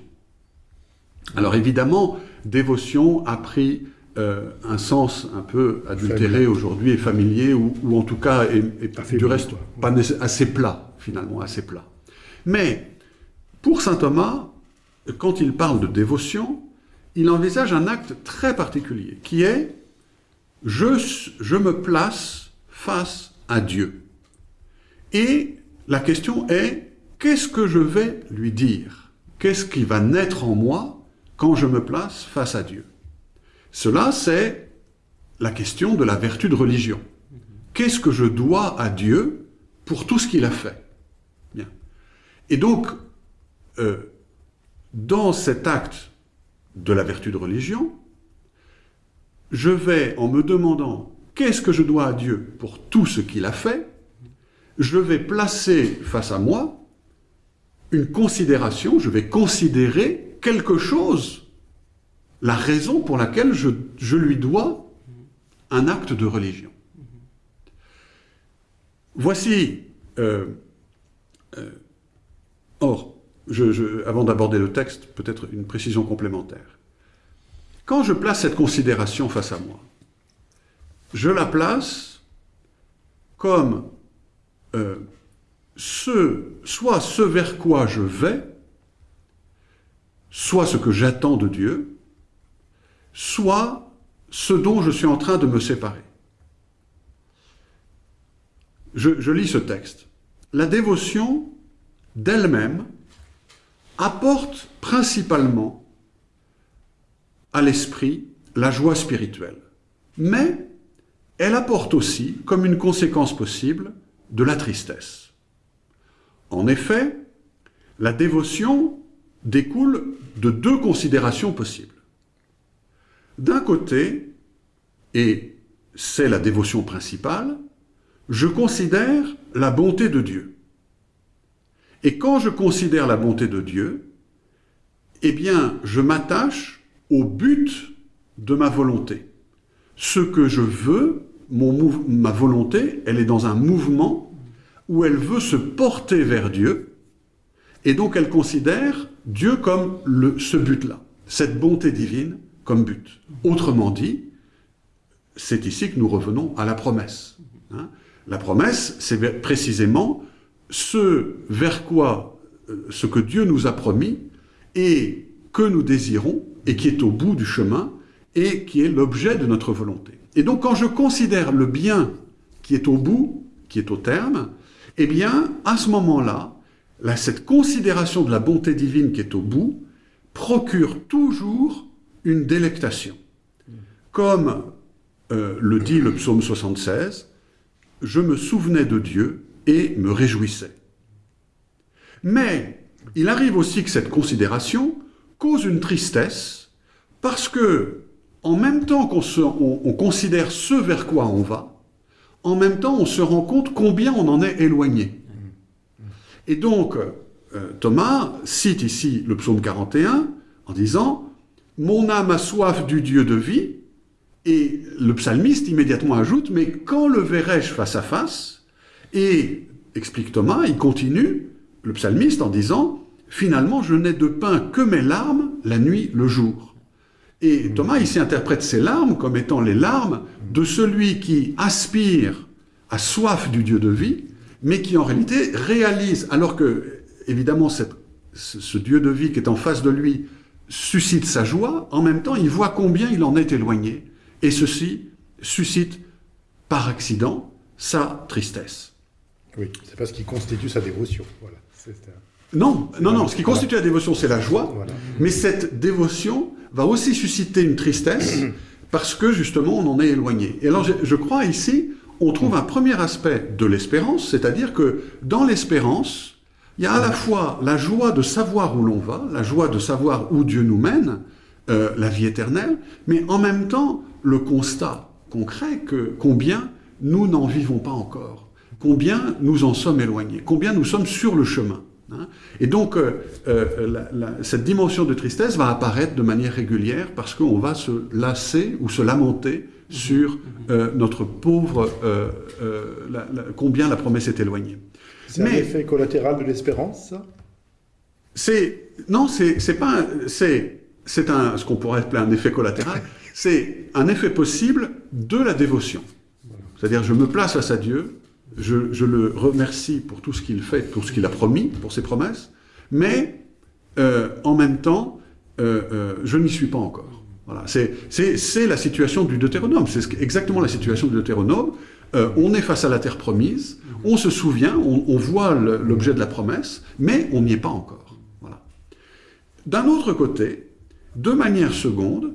Alors évidemment, dévotion a pris euh, un sens un peu adultéré aujourd'hui et familier, ou, ou en tout cas, est, est Affaibli, du reste pas assez plat, finalement, assez plat. Mais pour saint Thomas, quand il parle de dévotion, il envisage un acte très particulier, qui est je, me place face à Dieu. Et la question est, qu'est-ce que je vais lui dire? Qu'est-ce qui va naître en moi quand je me place face à Dieu? Cela, c'est la question de la vertu de religion. Qu'est-ce que je dois à Dieu pour tout ce qu'il a fait? Et donc, euh, dans cet acte de la vertu de religion, je vais, en me demandant qu'est-ce que je dois à Dieu pour tout ce qu'il a fait, je vais placer face à moi une considération, je vais considérer quelque chose, la raison pour laquelle je, je lui dois un acte de religion. Voici, euh, euh, or, avant d'aborder le texte, peut-être une précision complémentaire. Quand je place cette considération face à moi, je la place comme euh, ce, soit ce vers quoi je vais, soit ce que j'attends de Dieu, soit ce dont je suis en train de me séparer. Je lis ce texte. La dévotion d'elle-même apporte principalement à l'esprit la joie spirituelle. Mais elle apporte aussi, comme une conséquence possible, de la tristesse. En effet, la dévotion découle de deux considérations possibles. D'un côté, et c'est la dévotion principale, je considère la bonté de Dieu. Et quand je considère la bonté de Dieu, eh bien, je m'attache au but de ma volonté. Ce que je veux, ma volonté, elle est dans un mouvement où elle veut se porter vers Dieu, et donc elle considère Dieu comme le, ce but-là, cette bonté divine comme but. Autrement dit, c'est ici que nous revenons à la promesse. Hein. La promesse, c'est précisément ce vers quoi, euh, ce que Dieu nous a promis et que nous désirons et qui est au bout du chemin et qui est l'objet de notre volonté. Et donc quand je considère le bien qui est au bout, qui est au terme, eh bien, à ce moment-là, cette considération de la bonté divine qui est au bout procure toujours une délectation. Comme euh, le dit le psaume 76, « Je me souvenais de Dieu et me réjouissais. » Mais il arrive aussi que cette considération cause une tristesse parce que, en même temps qu'on on considère ce vers quoi on va, en même temps, on se rend compte combien on en est éloigné. Et donc, euh, Thomas cite ici le psaume 41 en disant « Mon âme a soif du Dieu de vie », et le psalmiste immédiatement ajoute « Mais quand le verrai-je face à face ?» Et, explique Thomas, il continue, le psalmiste, en disant « Finalement, je n'ai de pain que mes larmes, la nuit, le jour. » Et Thomas ici interprète ces larmes comme étant les larmes de celui qui aspire à soif du Dieu de vie, mais qui en réalité réalise, alors que, évidemment, cette, ce Dieu de vie qui est en face de lui suscite sa joie, en même temps, il voit combien il en est éloigné. Et ceci suscite, par accident, sa tristesse. Oui, c'est parce qu'il constitue sa dévotion. Voilà. Non, non, non, ce qui constitue la dévotion, c'est la joie, voilà. mais cette dévotion va aussi susciter une tristesse *coughs* parce que justement on en est éloigné. Et alors je, je crois ici, on trouve un premier aspect de l'espérance, c'est-à-dire que dans l'espérance, il y a à la fois la joie de savoir où l'on va, la joie de savoir où Dieu nous mène, euh, la vie éternelle, mais en même temps le constat concret que combien nous n'en vivons pas encore, combien nous en sommes éloignés, combien nous sommes sur le chemin. Hein. Et donc, euh, euh, la, la, cette dimension de tristesse va apparaître de manière régulière parce qu'on va se lasser ou se lamenter sur euh, notre pauvre, euh, la, combien la promesse est éloignée. C'est un effet collatéral de l'espérance, ça? C'est non, c'est pas c'est c'est un ce qu'on pourrait appeler un effet collatéral. *laughs* c'est un effet possible de la dévotion. C'est-à-dire, je me place face à Dieu, je, le remercie pour tout ce qu'il fait, pour ce qu'il a promis, pour ses promesses, mais euh, en même temps, euh, euh, je n'y suis pas encore. Voilà. C'est la situation du Deutéronome, c'est exactement la situation du Deutéronome. On est face à la terre promise, on se souvient, on, voit l'objet de la promesse, mais on n'y est pas encore. Voilà. D'un autre côté, de manière seconde,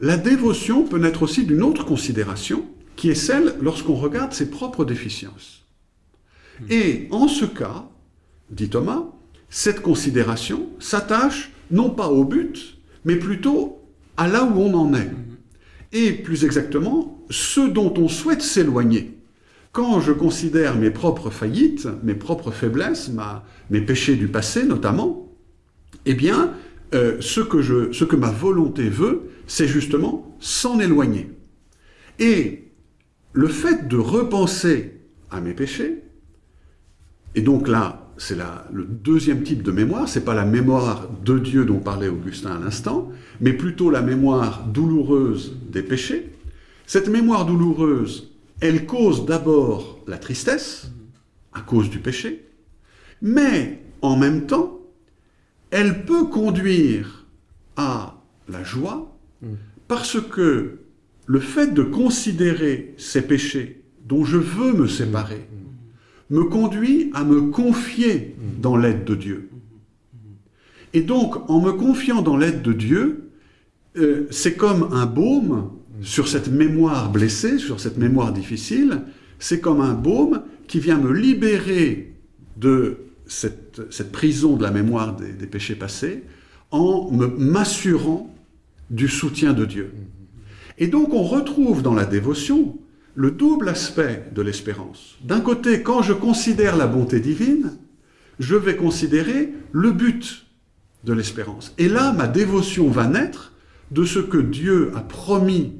la dévotion peut naître aussi d'une autre considération, qui est celle lorsqu'on regarde ses propres déficiences. Et en ce cas, dit Thomas, cette considération s'attache non pas au but, mais plutôt à là où on en est. Et plus exactement, ce dont on souhaite s'éloigner. Quand je considère mes propres faillites, mes propres faiblesses, mes péchés du passé notamment, eh bien, euh, ce, que je, ce que ma volonté veut, c'est justement s'en éloigner. Et le fait de repenser à mes péchés, et donc là, c'est le deuxième type de mémoire, c'est pas la mémoire de Dieu dont parlait Augustin à l'instant, mais plutôt la mémoire douloureuse des péchés. Cette mémoire douloureuse, elle cause d'abord la tristesse, à cause du péché, mais en même temps, elle peut conduire à la joie, parce que le fait de considérer ces péchés dont je veux me séparer, me conduit à me confier dans l'aide de Dieu. Et donc, en me confiant dans l'aide de Dieu, euh, c'est comme un baume sur cette mémoire blessée, sur cette mémoire difficile, c'est comme un baume qui vient me libérer de cette, prison de la mémoire des, des péchés passés, en m'assurant du soutien de Dieu. Et donc on retrouve dans la dévotion le double aspect de l'espérance. D'un côté, quand je considère la bonté divine, je vais considérer le but de l'espérance. Et là, ma dévotion va naître de ce que Dieu a promis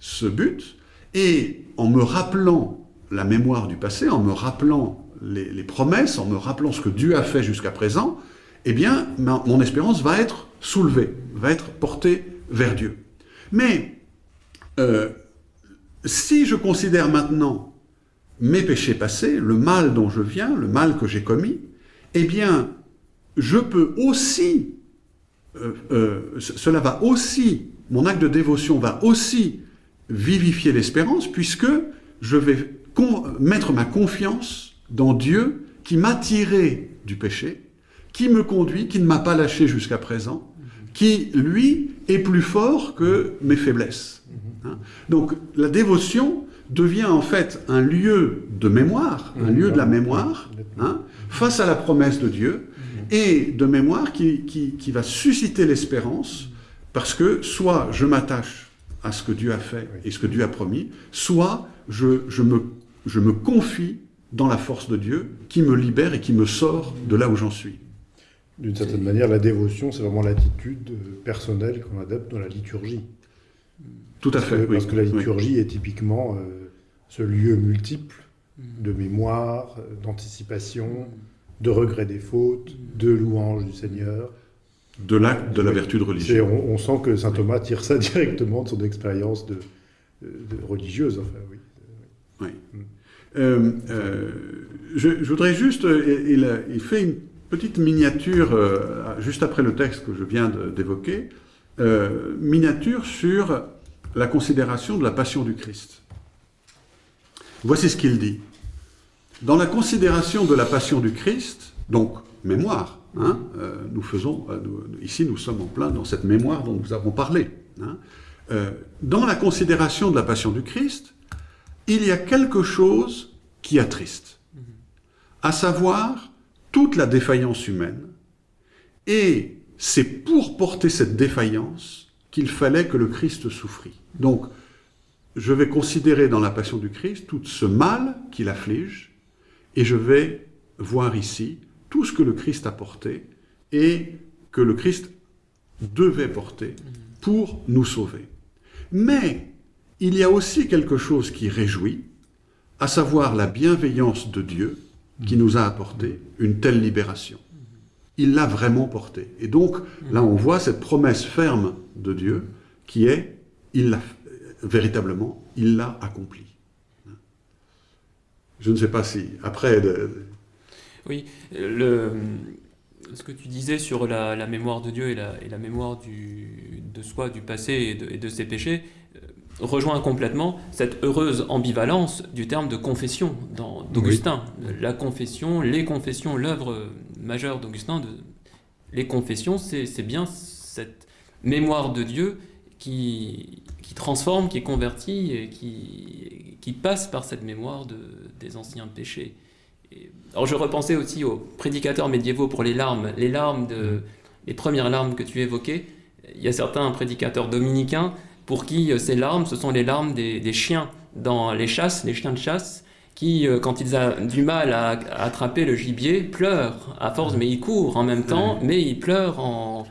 ce but, et en me rappelant la mémoire du passé, en me rappelant les, promesses, en me rappelant ce que Dieu a fait jusqu'à présent, eh bien, mon espérance va être soulevée, va être portée vers Dieu. Mais euh, si je considère maintenant mes péchés passés, le mal dont je viens, le mal que j'ai commis, eh bien, je peux aussi, euh, euh, cela va aussi, mon acte de dévotion va aussi vivifier l'espérance, puisque je vais mettre ma confiance dans Dieu qui m'a tiré du péché, qui me conduit, qui ne m'a pas lâché jusqu'à présent, qui, lui, est plus fort que mes faiblesses. Hein. Donc la dévotion devient en fait un lieu de mémoire, un lieu de la mémoire, hein, face à la promesse de Dieu, et de mémoire qui, qui, va susciter l'espérance, parce que soit je m'attache à ce que Dieu a fait et ce que Dieu a promis, soit je, je, me, je me confie dans la force de Dieu qui me libère et qui me sort de là où j'en suis. D'une certaine manière, la dévotion, c'est vraiment l'attitude personnelle qu'on adopte dans la liturgie. Tout à fait. Parce que la liturgie est typiquement euh, ce lieu multiple de mémoire, d'anticipation, de regret des fautes, de louange du Seigneur. De l'acte de la vertu de religion. On, sent que saint Thomas tire ça *laughs* directement de son expérience de, religieuse. Enfin, oui. oui. Mm. Euh, euh, je, voudrais juste, il, il, fait une petite miniature juste après le texte que je viens d'évoquer, miniature sur la considération de la passion du Christ. Voici ce qu'il dit. Dans la considération de la passion du Christ, donc mémoire, hein, euh, nous faisons, euh, ici nous sommes en plein dans cette mémoire dont nous avons parlé. Hein, euh, dans la considération de la passion du Christ, il y a quelque chose qui attriste, à savoir toute la défaillance humaine, et c'est pour porter cette défaillance qu'il fallait que le Christ souffrit. Donc, je vais considérer dans la passion du Christ tout ce mal qu'il afflige, et je vais voir ici tout ce que le Christ a porté et que le Christ devait porter pour nous sauver. Mais il y a aussi quelque chose qui réjouit, à savoir la bienveillance de Dieu qui nous a apporté une telle libération. Il l'a vraiment porté. Et donc, là, on voit cette promesse ferme de Dieu qui est il l'a véritablement, il l'a accompli. Je ne sais pas si après. Oui, le, ce que tu disais sur la, la mémoire de Dieu et la, et la mémoire du, de soi, du passé et de, et de ses péchés, euh, rejoint complètement cette heureuse ambivalence du terme de confession dans- d'Augustin. La confession, les confessions, l'œuvre majeure d'Augustin, de- les confessions, c'est c'est bien cette mémoire de Dieu qui, qui transforme, qui convertit et qui, qui passe par cette mémoire de, des anciens péchés. Et- alors je repensais aussi aux prédicateurs médiévaux pour les larmes, les larmes de, les premières larmes que tu évoquais. Il y a certains prédicateurs dominicains pour qui euh, ces larmes, ce sont les larmes des, des chiens dans les chasses, les chiens de chasse, qui, euh, quand ils ont du mal à, à attraper le gibier, pleurent à force, mais ils courent en même temps, mais ils pleurent en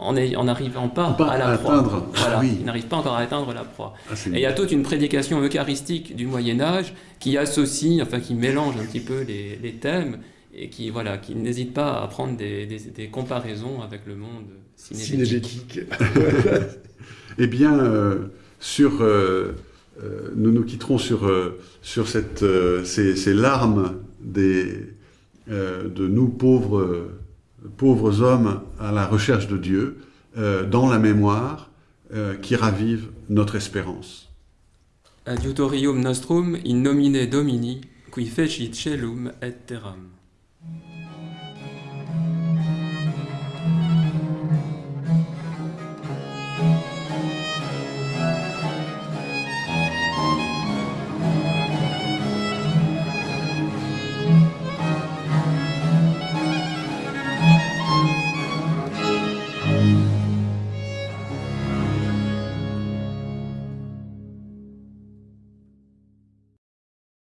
en n'arrivant pas Pas à la à proie. atteindre. Ah Voilà, oui. ils n'arrivent pas encore à atteindre la proie. Ah, Et il y a toute une prédication eucharistique du Moyen Âge qui associe, enfin qui mélange un petit peu les, les thèmes et qui voilà, qui n'hésite pas à prendre des, des- des comparaisons avec le monde cinégétique. *laughs* Eh bien, euh, sur, euh, euh, nous nous quitterons sur, sur cette, ces, ces larmes des, de nous pauvres, pauvres hommes à la recherche de Dieu, euh, dans la mémoire euh, qui ravive notre espérance. Adiutorium nostrum in nomine Domini, qui fecit celum et terram.